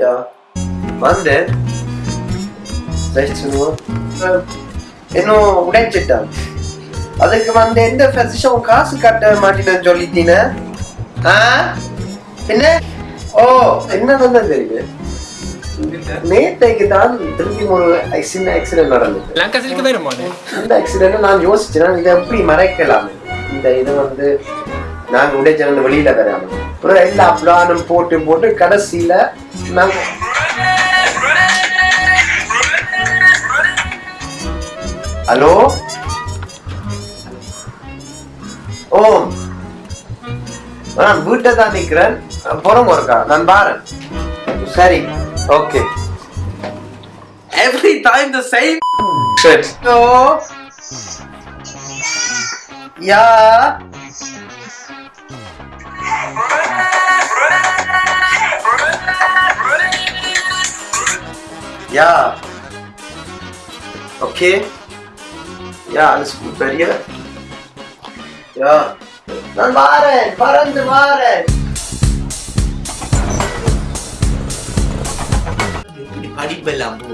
Ja. Wann denn? 16 Uhr? இன்னும் உடைச்சிட்டான் அதுக்கு வந்து எந்த versicherung காசு கட்ட மாட்டேன்னு சொல்லிட்டீங்க ஆ என்ன ஓ என்ன தான் தெரியுது நேத்தைக்கு தான் திருப்பி ஒரு சின்ன ஆக்சிடென்ட் நடந்தது அந்த ஆக்சிடென்ட் நான் யோசிச்சேன் இதை எப்படி மறைக்கலாம் இந்த இது வந்து நாங்க உடைச்சல் வெளியில வராம அப்புறம் எல்லா பிளானும் போட்டு போட்டு கடைசியில நாங்க ஹலோ ஓ. நான் வீட்டை தான் நிக்கிறேன் புறம் இருக்கா நான் பாரேன். சரி. Okay Every time the same shit. Hello ya Ja. Okay. Ja, alles gut bei dir? Ja. Dann waren, waren waren. இப்படி படிப்பெல்லாம் போ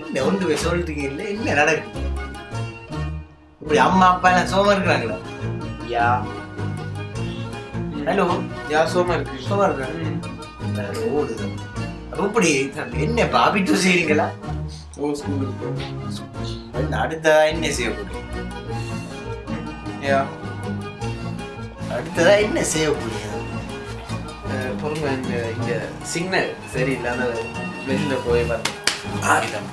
என்ன ஒன்று சொல்றீங்க இல்லை என்ன நடக்குது இப்படி அம்மா அப்பா எல்லாம் சோமா இருக்கிறாங்களா Ja. Hello Ja, so mal Küche. Soma இருக்கிறாங்க ஓடுது இப்படி என்ன பாபிட்டு செய்றீங்களா? gut. என்ன அடுத்ததா என்ன செய்ய போறீங்க. அடுத்ததா என்ன செய்ய போறீங்க? பொறுங்க இந்த இங்க சிக்னல் சரியில்லை அந்த வெளியில போய் பாருங்க ஆரிடம்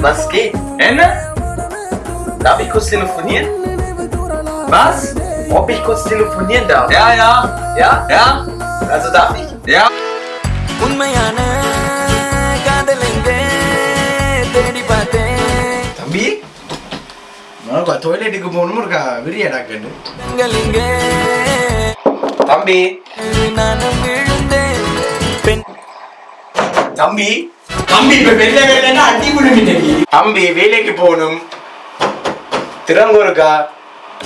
Was geht? Ende? Darf ich kurz telefonieren? Was? Ob ich kurz telefonieren darf? Ja, ja. Ja? Ja? Also darf ich? Ja. உண்மையான காதல் எங்கே தேடி பார்த்தேன் தம்பி உனக்கு டாய்லெட்டுக்கு போகணும் இருக்கா விரியாடா கண்டு நீங்கள் இங்கே தம்பி நானும் விழுந்தேன் பெண் தம்பி தம்பி இப்ப வெளில வெளிலன்னா அடி விடுங்க தம்பி வேலைக்கு போகணும். திறங்க இருக்கா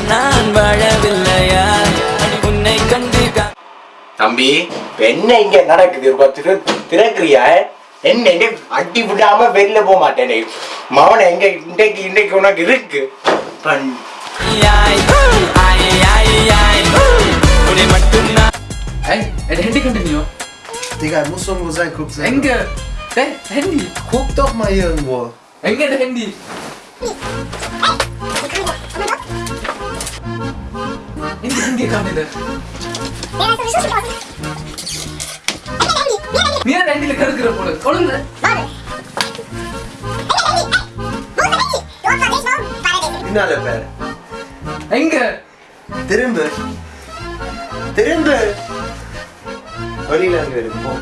நான் வாழவில்லையா? உன்னை கண்டு தம்பி என்ன இங்க நடக்குது? திறக்கிறியா? என்ன என்ன? அடி விடாம வெளில போக மாட்டேனே. மவனை எங்க இன்றைக்கு இன்றைக்கு உனக்கு இருக்கு. மட்டும் Handy continue. Digga, muss irgendwo sein, guck. Der Handy. Guck doch mal hier irgendwo. Enke, der Handy. Handy, Handy kam wieder. நீ அந்த ஹேண்டில கடுக்கிற போல கொழுங்க பின்னால பேர் எங்க திரும்ப திரும்ப வெளியில அங்க இருக்கும்